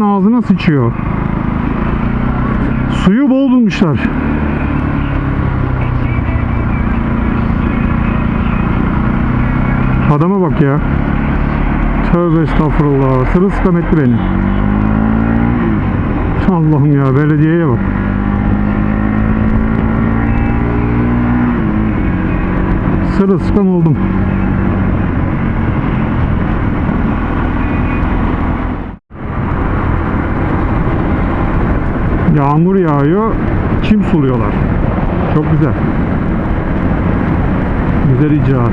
ağzına sıçıyor. Suyu bol bulmuşlar. Adama bak ya. Tövbe estağfurullah. Sırılsıklam etti beni. Allah'ım ya belediyeye bak. Sırılsıklam oldum. Yağmur yağıyor, çim suluyorlar. Çok güzel. Güzel icraat.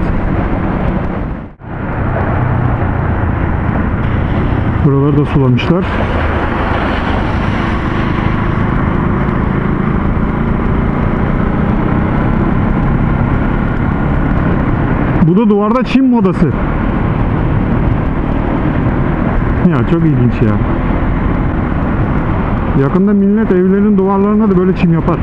Buraları da sulamışlar. Bu da duvarda çim modası. Ya çok ilginç ya. Yakında millet evlerin duvarlarına da böyle çim yapar.